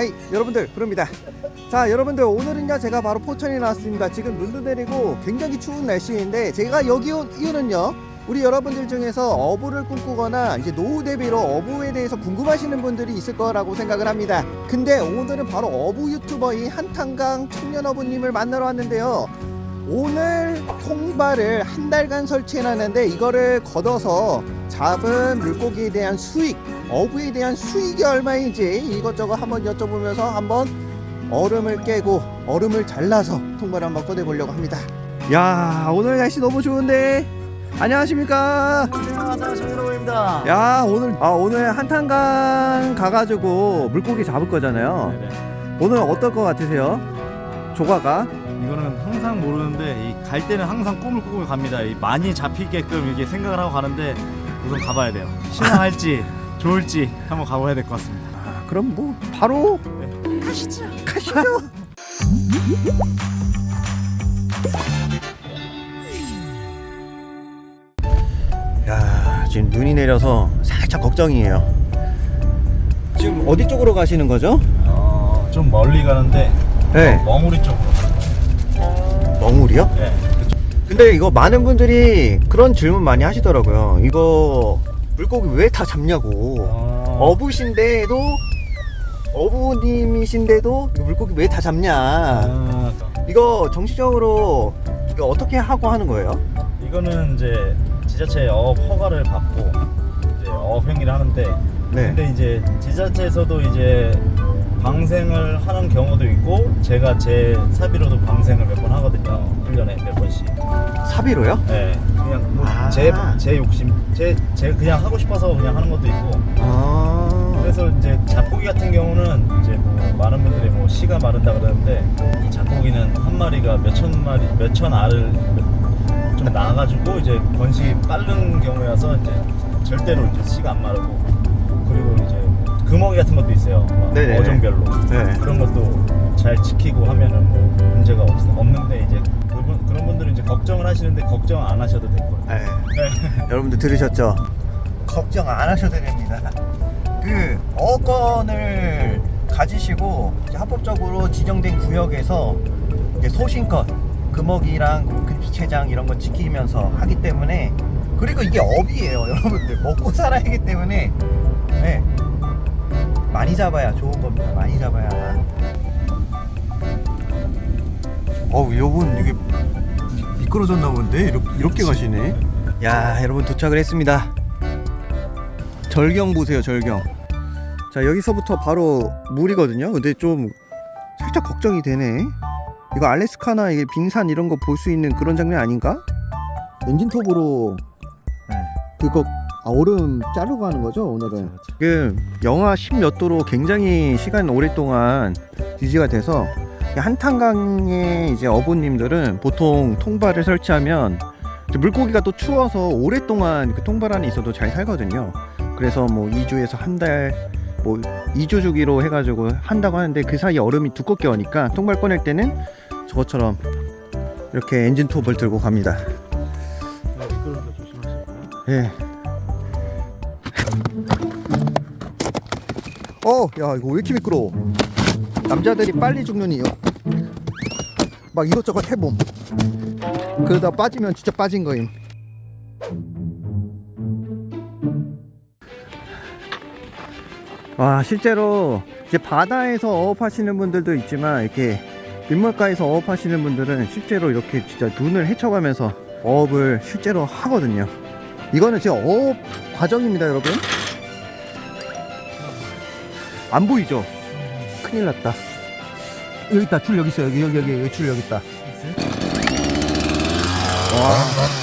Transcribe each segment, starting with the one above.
하이 여러분들 부릅니다. 자 여러분들 오늘은요 제가 바로 포천에 나왔습니다. 지금 눈도 내리고 굉장히 추운 날씨인데 제가 여기 온 이유는요 우리 여러분들 중에서 어부를 꿈꾸거나 이제 노후 대비로 어부에 대해서 궁금하시는 분들이 있을 거라고 생각을 합니다. 근데 오늘은 바로 어부 유튜버인 한탄강 청년 어부님을 만나러 왔는데요. 오늘 통발을 한 달간 설치해놨는데 이거를 걷어서 잡은 물고기에 대한 수익 어부에 대한 수익이 얼마인지 이것저것 한번 여쭤보면서 한번 얼음을 깨고 얼음을 잘라서 통발을 한번 꺼내 보려고 합니다. 야 오늘 날씨 너무 좋은데? 안녕하십니까? 안녕하세요 정일호입니다. 야 오늘 아 오늘 한탄강 가가지고 물고기 잡을 거잖아요. 오늘 어떨 것 같으세요? 조과가? 이거는 항상 모르는데 이갈 때는 항상 꿈을 꾸고 갑니다. 이 많이 잡히게끔 이렇게 생각을 하고 가는데 우선 가봐야 돼요 신나할지 좋을지 한번 가봐야 될 것 같습니다 아, 그럼 뭐 바로 네. 가시죠 가시죠 야 지금 눈이 내려서 살짝 걱정이에요 지금 어디 쪽으로 가시는 거죠? 어, 좀 멀리 가는데 네 멍우리 쪽으로 멍울이요? 네. 근데 이거 많은 분들이 그런 질문 많이 하시더라고요. 이거 물고기 왜 다 잡냐고. 어, 어부신데도 어부님이신데도 물고기 왜 다 잡냐. 아, 이거 정식적으로 이거 어떻게 하고 하는 거예요? 이거는 이제 지자체 어업 허가를 받고 이제 어업 행위를 하는데 네. 근데 이제 지자체에서도 이제 방생을 하는 경우도 있고 제가 제 사비로도 방생을 몇 번 하거든요. 1년에 몇 번씩. 사비로요? 네. 그냥 아. 제제 욕심 제, 제 그냥 하고 싶어서 그냥 하는 것도 있고. 아. 그래서 이제 잡고기 같은 경우는 이제 뭐 많은 분들이 뭐 씨가 마른다 그러는데 이 잡고기는 한 마리가 몇 천 마리 몇 천 알을 좀 낳아가지고 이제 번식이 빠른 경우여서 이제 절대로 이제 씨가 안 마르고 금어기 같은 것도 있어요 막 네네네. 어종별로 네. 그런 것도 잘 지키고 하면은 뭐 문제가 없, 없는데 이제 그분, 그런 분들은 이제 걱정을 하시는데 걱정 안 하셔도 될 거예요. 네. 네. 여러분들 들으셨죠? 걱정 안 하셔도 됩니다. 그 어권을 가지시고 합법적으로 지정된 구역에서 이제 소신껏 금어기랑 금피체장 이런 거 지키면서 하기 때문에 그리고 이게 업이에요, 여러분들 먹고 살아야 하기 때문에 네. 많이 잡아야 좋은 겁니다. 많이 잡아야. 어우, 여분 이게 미끄러졌나 본데 이렇게, 이렇게 가시네 야 여러분 도착을 했습니다 절경 보세요 절경 자 여기서부터 바로 물이거든요 근데 좀 살짝 걱정이 되네 이거 알래스카나 이게 빙산 이런 거 볼 수 있는 그런 장면 아닌가? 엔진톱으로 네. 그거 아, 얼음 자르고 하는 거죠 오늘은 그렇죠. 지금 영하 10몇 도로 굉장히 시간 오랫동안 유지가 돼서 한탄강의 이제 어부님들은 보통 통발을 설치하면 물고기가 또 추워서 오랫동안 그 통발 안에 있어도 잘 살거든요. 그래서 뭐 2주에서 한 달, 뭐 2주 주기로 해가지고 한다고 하는데 그 사이 얼음이 두껍게 오니까 통발 꺼낼 때는 저것처럼 이렇게 엔진 톱을 들고 갑니다. 네, 어, 야 이거 왜 이렇게 미끄러워? 남자들이 빨리 죽는 이유. 막 이것저것 해봄. 그러다 빠지면 진짜 빠진 거임. 와 실제로 이제 바다에서 어업하시는 분들도 있지만 이렇게 민물가에서 어업하시는 분들은 실제로 이렇게 진짜 눈을 헤쳐가면서 어업을 실제로 하거든요. 이거는 지금 어업 과정입니다, 여러분. 안 보이죠? 큰일 났다. 여기 있다, 줄 여기 있어, 여기, 여기, 여기, 줄 여기 있다. 와.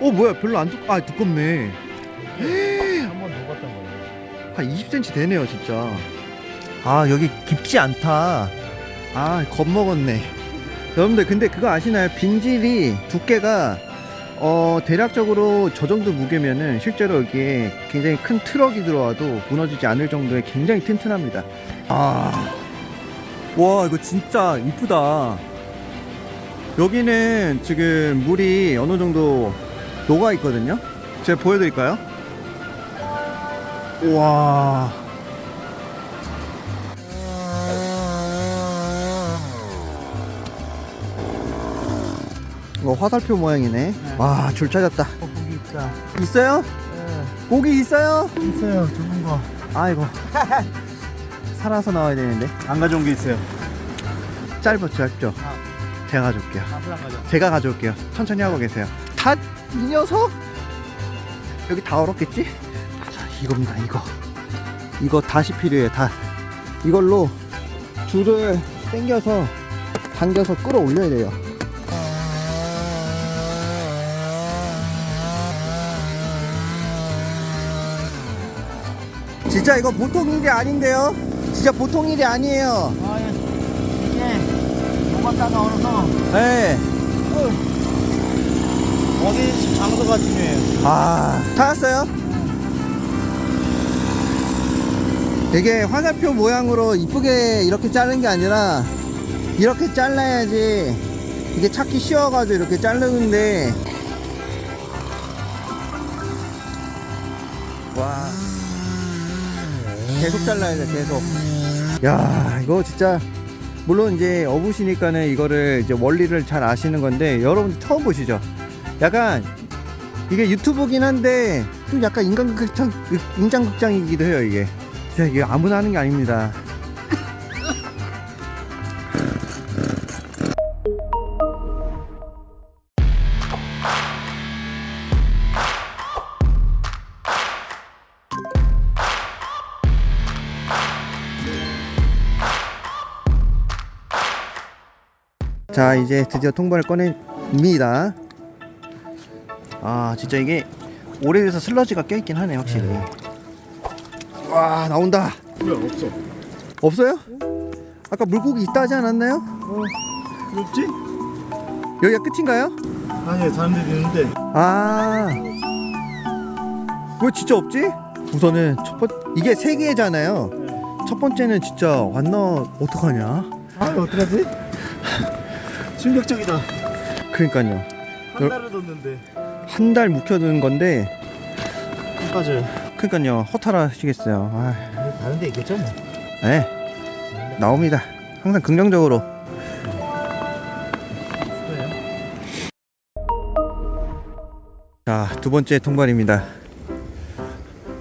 어, 뭐야, 별로 안 두, 아, 두껍네. 한번 녹았던 거예요. 한 20cm 되네요 진짜 아 여기 깊지 않다 아 겁먹었네 여러분들 근데 그거 아시나요 빙질이 두께가 어, 대략적으로 저 정도 무게면은 실제로 여기에 굉장히 큰 트럭이 들어와도 무너지지 않을 정도의 굉장히 튼튼합니다. 아, 와, 이거 진짜 이쁘다. 여기는 지금 물이 어느 정도 녹아 있거든요. 제가 보여드릴까요? 와. 이거 화살표 모양이네. 와, 줄 찾았다. 고기 있다. 있어요? 고기 있어요? 있어요. 좋은 거. 아이고. 살아서 나와야 되는데. 안 가져온 게 있어요. 짧죠, 짧죠. 제가 가져올게요. 제가 가져올게요. 천천히 하고 계세요. 닷! 이 녀석! 여기 다 얼었겠지? 자, 이겁니다, 이거. 이거 다시 필요해, 다. 이걸로 줄을 당겨서, 당겨서 끌어올려야 돼요. 진짜 이거 보통 일이 아닌데요? 진짜 보통 일이 아니에요. 아, 이게 녹았다가 얼어서 네. 어디 장소가 중요해요. 아, 찾았어요? 이게 화살표 모양으로 이쁘게 이렇게 자른 게 아니라 이렇게 잘라야지 이게 찾기 쉬워가지고 이렇게 자르는데. 와. 계속 잘라야 돼 계속. 야 이거 진짜 물론 이제 어부시니까는 이거를 이제 원리를 잘 아시는 건데 여러분 처음 보시죠? 약간 이게 유튜브긴 한데 좀 약간 인간극장 인장극장이기도 해요 이게 진짜 이게 아무나 하는 게 아닙니다. 자 이제 드디어 통발을 꺼냅니다. 아 진짜 이게 오래돼서 슬러지가 껴있긴 하네 확실히 와 나온다 왜 없어? 없어요? 아까 물고기 있다 하지 않았나요? 어, 없지? 여기가 끝인가요? 아니, 데도 있는데. 아. 왜 진짜 없지? 우선은 첫 번, 이게 세 개잖아요. 첫 번째는 진짜 왔나, 어떡하냐? 아, 어떡하지? 충격적이다. 그러니까요. 한 달을 뒀는데. 한 달 묵혀둔 건데, 안 빠져요. 그러니까요. 허탈하시겠어요. 아, 다른 데 있겠죠, 뭐. 네. 나옵니다. 항상 긍정적으로. 자, 두 번째 통발입니다.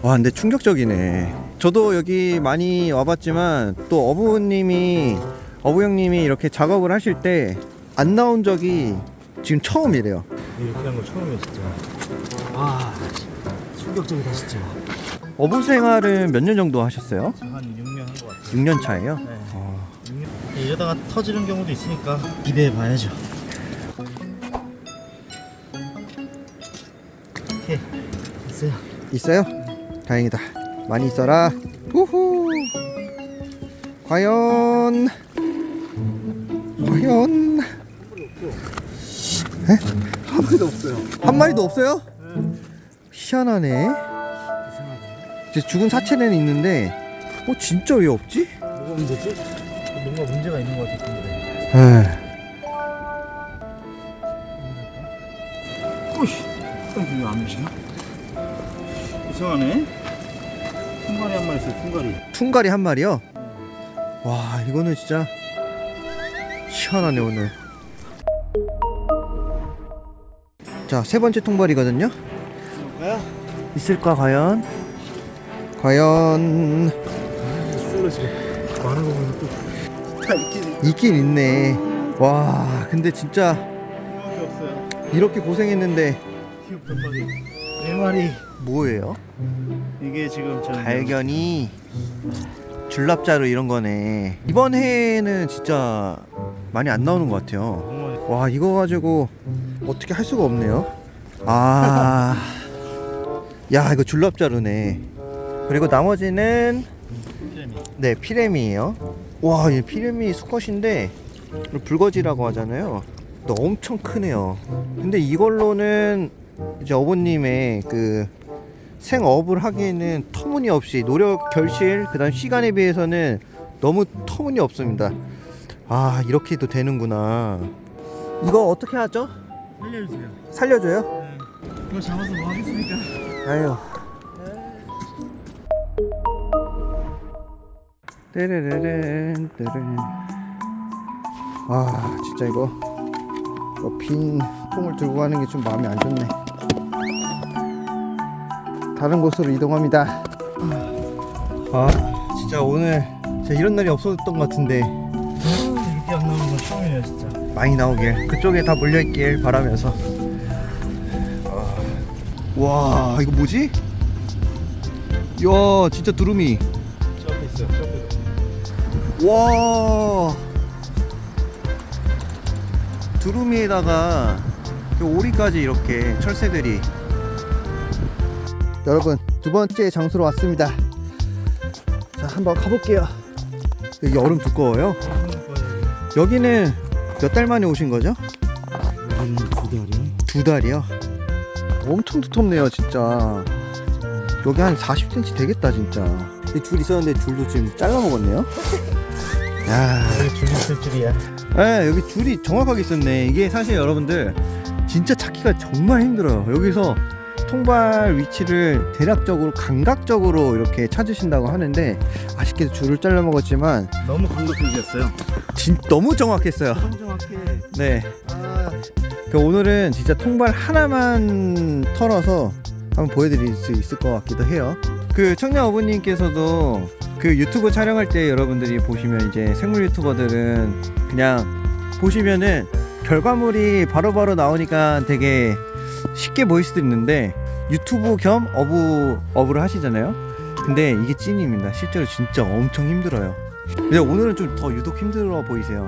와, 근데 충격적이네. 저도 여기 많이 와봤지만 또 어부님이 어부 형님이 이렇게 작업을 하실 때 안 나온 적이 지금 처음이래요. 이렇게 한 거 처음이야, 진짜. 아, 충격적이다, 진짜. 어부 생활은 몇 년 정도 하셨어요? 한 6년 한거 같아요. 6년 차예요? 네. 어, 6년. 이러다가 터지는 경우도 있으니까 기대해 봐야죠. 오케이, 됐어요. 있어요? 다행이다. 많이 있어라. 우후. 과연 과연 한 마리도 없어요. 한 마리도 없어요? 희한하네. 죽은 사체는 있는데, 어 진짜 왜 없지? 뭐가 문제지? 뭔가 문제가 있는 것 같은데. 에이, 오이씨, 이거 왜안 미시나? 이상하네. 퉁가리 한 마리 있어요, 퉁가리. 퉁가리 한 마리요. 와 이거는 진짜 희한하네 오늘. 자 세 번째 통발이거든요. 있을까 과연? 과연 있긴 있네. 와 근데 진짜. 이렇게 고생했는데. 네 마리. 뭐예요? 이게 지금 저 발견이 줄납자로 이런 거네. 이번 해에는 진짜 많이 안 나오는 것 같아요. 와 이거 가지고 어떻게 할 수가 없네요. 아, 야 이거 줄납자루네. 그리고 나머지는 피레미. 네 피레미예요. 와, 이 피레미 수컷인데 불거지라고 하잖아요. 또 엄청 크네요. 근데 이걸로는 이제 어머님의 그 생업을 하기에는 터무니없이 노력 결실 그 다음 시간에 비해서는 너무 터무니없습니다. 아 이렇게도 되는구나. 이거 어떻게 하죠? 살려주세요. 살려줘요? 네. 이거 잡아서 뭐 하겠습니까? 아유. 떼르르른 떼르른. 아 진짜 이거, 이거 빈 통을 들고 가는 게 좀 마음이 안 좋네. 다른 곳으로 이동합니다. 아 진짜 오늘 진짜 이런 날이 없었던 것 같은데 이렇게 안 나오는 건 처음이에요 진짜. 많이 나오길 그쪽에 다 몰려있길 바라면서 아, 와 이거 뭐지? 이야 진짜 두루미 저 앞에 있어요. 저 앞에. 와. 두루미에다가 그 오리까지 이렇게 철새들이. 여러분 두 번째 장소로 왔습니다. 자 한번 가볼게요. 여기 얼음 두꺼워요? 여기는 몇 달 만에 오신 거죠? 여기는 두 달이요. 두 달이요? 엄청 두텁네요 진짜. 여기 한 40cm 되겠다 진짜. 이 줄 있었는데 줄도 지금 잘라 먹었네요 야 여기 줄이 있을 줄이야. 네, 여기 줄이 정확하게 있었네. 이게 사실 여러분들 진짜 찾기가 정말 힘들어요. 여기서 통발 위치를 대략적으로 감각적으로 이렇게 찾으신다고 하는데 아쉽게도 줄을 잘라 먹었지만 너무 감각적이었어요. 진 너무 정확했어요. 정확해. 네. 그 오늘은 진짜 통발 하나만 털어서 한번 보여드릴 수 있을 것 같기도 해요. 그 청년 어부님께서도 그 유튜브 촬영할 때 여러분들이 보시면 이제 생물 유튜버들은 그냥 보시면은 결과물이 바로 바로 나오니까 되게 쉽게 보일 수도 있는데 유튜브 겸 어부 어부를 하시잖아요. 근데 이게 찐입니다. 실제로 진짜 엄청 힘들어요. 근데 오늘은 좀 더 유독 힘들어 보이세요.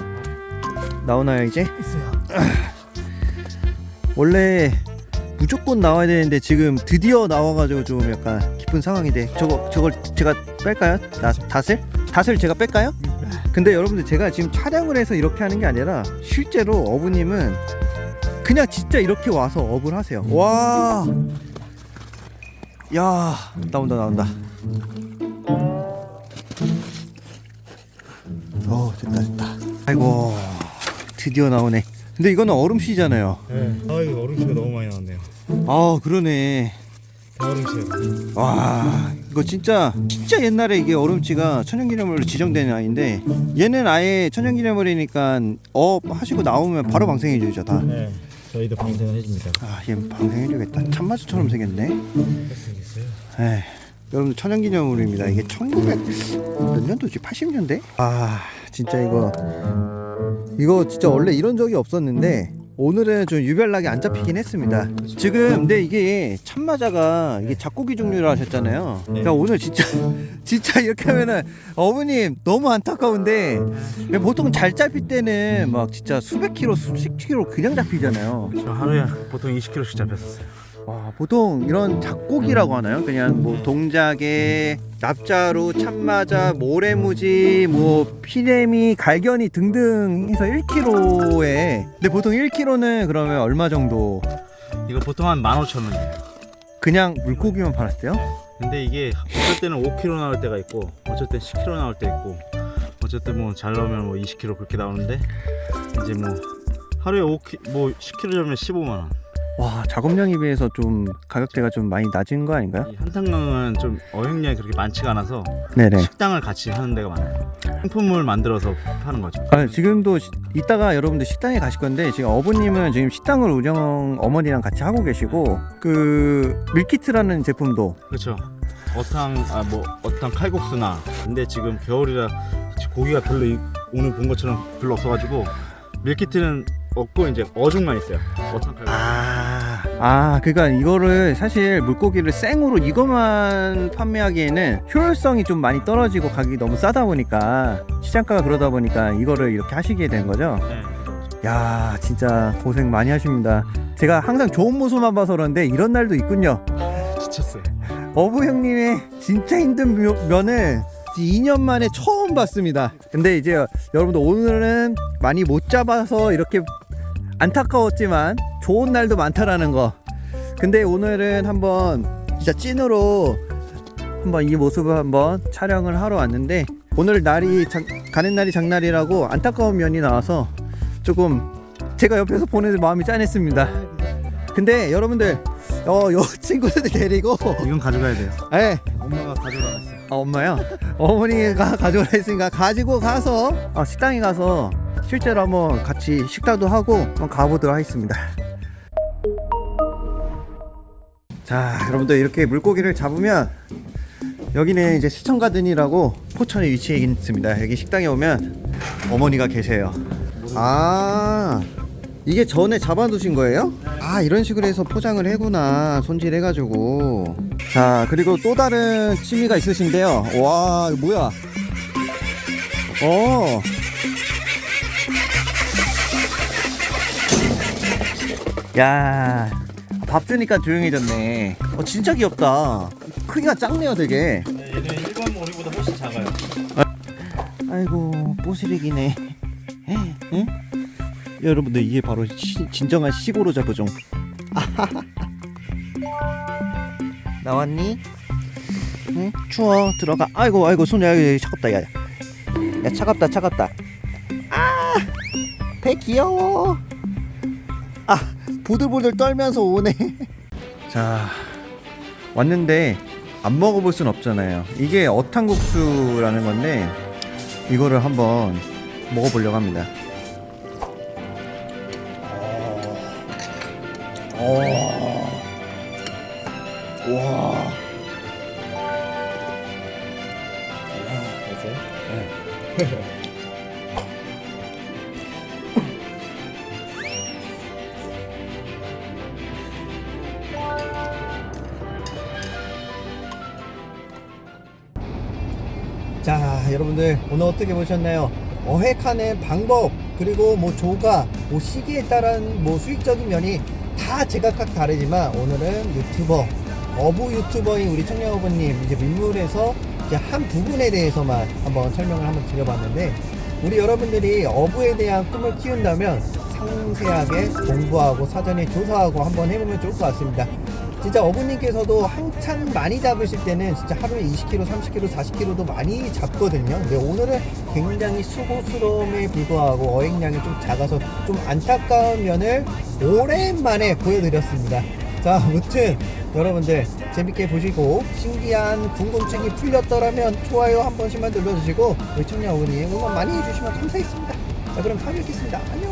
나오나요 이제? 있어요. 원래 무조건 나와야 되는데 지금 드디어 나와가지고 좀 약간 기쁜 상황인데 저거 저걸 제가 뺄까요? 나, 닷을? 닷을 제가 뺄까요? 근데 여러분들 제가 지금 촬영을 해서 이렇게 하는 게 아니라 실제로 어부님은 그냥 진짜 이렇게 와서 어부를 하세요. 와, 야 나온다 나온다. 어 됐다 됐다. 아이고 드디어 나오네. 근데 이거는 얼음씨잖아요. 네. 아 이거 얼음치가 너무 많이 나왔네요. 아 그러네 얼음치. 와 이거 진짜 진짜 옛날에 이게 얼음치가 천연기념물로 지정된 아이인데 얘는 아예 천연기념물이니까 어 하시고 나오면 바로 방생해 주죠 네. 저희도 방생을 해줍니다. 다아 얘 방생해 주겠다 참마수처럼 생겼네 생겼어요. 에이 여러분들 천연기념물입니다 이게 1900 몇 년도지 80년대 아 진짜 이거 이거 진짜 원래 이런 적이 없었는데 오늘은 좀 유별나게 안 잡히긴 했습니다. 지금 근데 이게 참마자가 이게 잡고기 종류라 하셨잖아요. 그러니까 오늘 진짜 진짜 이렇게 하면은 어머님 너무 안타까운데 보통 잘 잡힐 때는 막 진짜 수백 킬로 수십 킬로 그냥 잡히잖아요. 저 하루에 보통 20kg씩 잡혔었어요. 와, 보통 이런 잡고기라고 하나요? 그냥 뭐 동작에 납자루, 참마자, 모래무지, 뭐 피레미, 갈견이 등등 해서 1kg에 근데 보통 1kg는 그러면 얼마 정도 이거 보통 한 15,000원이에요. 그냥 물고기만 팔았대요? 근데 이게 어쩔 때는 5kg 나올 때가 있고 어쩔 땐 10kg 나올 때 있고 때뭐잘 나오면 뭐 20kg 그렇게 나오는데 이제 뭐 하루에 5kg 뭐 10kg 잡으면 15만 원. 와, 작업량에 비해서 좀 가격대가 좀 많이 낮은 거 아닌가요? 이 한탄강은 좀 어획량이 그렇게 많지가 않아서 네네. 식당을 같이 하는 데가 많아요. 상품을 만들어서 파는 거죠. 아, 지금도 시- 이따가 여러분들 식당에 가실 건데 지금 어부님은 지금 식당을 운영 어머니랑 같이 하고 계시고 그 밀키트라는 제품도 그렇죠. 어탕 아 뭐 어탕 칼국수나 근데 지금 겨울이라 고기가 별로 이- 오늘 본 것처럼 별로 없어가지고 밀키트는 없고 이제 어죽만 있어요. 칼국수. 아, 아, 그러니까 이거를 사실 물고기를 생으로 이것만 판매하기에는 효율성이 좀 많이 떨어지고 가격이 너무 싸다 보니까 시장가가 그러다 보니까 이거를 이렇게 하시게 된 거죠. 네, 그렇죠. 야, 진짜 고생 많이 하십니다. 제가 항상 좋은 모습만 봐서 그런데 이런 날도 있군요. 지쳤어요. 어부 형님의 진짜 힘든 묘- 면을 2년 만에 처음 봤습니다. 근데 이제 여러분들 오늘은 많이 못 잡아서 이렇게 안타까웠지만 좋은 날도 많다라는 거. 근데 오늘은 한번 진짜 찐으로 한번 이 모습을 한번 촬영을 하러 왔는데 오늘 날이 장- 가는 날이 장날이라고 안타까운 면이 나와서 조금 제가 옆에서 보는 마음이 짠했습니다. 근데 여러분들 어, 요 친구들 데리고 이건 가져가야 돼요. 예, 엄마가 가져가놨어요. 아, 엄마요? 어머니가 가져오라 했으니까 가지고 가서 어, 식당에 가서 실제로 한번 같이 식사도 하고 한번 가보도록 하겠습니다. 자, 여러분들 이렇게 물고기를 잡으면 여기는 이제 수천가든이라고 포천에 위치해 있습니다. 여기 식당에 오면 어머니가 계세요. 아, 이게 전에 잡아두신 거예요? 아, 이런 식으로 해서 포장을 해구나. 손질해가지고. 자, 그리고 또 다른 취미가 있으신데요. 와, 뭐야? 어. 야, 밥 주니까 조용해졌네. 어, 진짜 귀엽다. 크기가 작네요, 되게. 네, 얘는 일반 오리보다 훨씬 작아요. 아 이고 뽀시리기네 응? 여러분들 이게 바로 시- 진정한 시골로 잡어종 나왔니? 응? 추워 들어가 아이고 아이고 손이 아이고 차갑다 야, 야 차갑다 차갑다 아배 귀여워 아 보들보들 떨면서 오네 자 왔는데 안 먹어볼 순 없잖아요 이게 어탕국수라는 건데 이거를 한번 먹어보려고 합니다. 어. 자, 여러분들 오늘 어떻게 보셨나요? 어획하는 방법 그리고 뭐 조가 뭐 시기에 따른 뭐 수익적인 면이 다 제각각 다르지만 오늘은 유튜버 어부 유튜버인 우리 청량어부님 이제 민물에서 이제 한 부분에 대해서만 한번 설명을 한번 드려봤는데 우리 여러분들이 어부에 대한 꿈을 키운다면 상세하게 공부하고 사전에 조사하고 한번 해보면 좋을 것 같습니다. 진짜 어부님께서도 한참 많이 잡으실 때는 진짜 하루에 20kg, 30kg, 40kg도 많이 잡거든요. 근데 오늘은 굉장히 수고스러움에 불구하고 어획량이 좀 작아서 좀 안타까운 면을 오랜만에 보여드렸습니다. 자, 무튼 여러분들 재밌게 보시고 신기한 궁금증이 풀렸더라면 좋아요 한 번씩만 눌러주시고 우리 청량 어머니 응원 많이 해주시면 감사하겠습니다. 자, 그럼 다음에 뵙겠습니다. 안녕.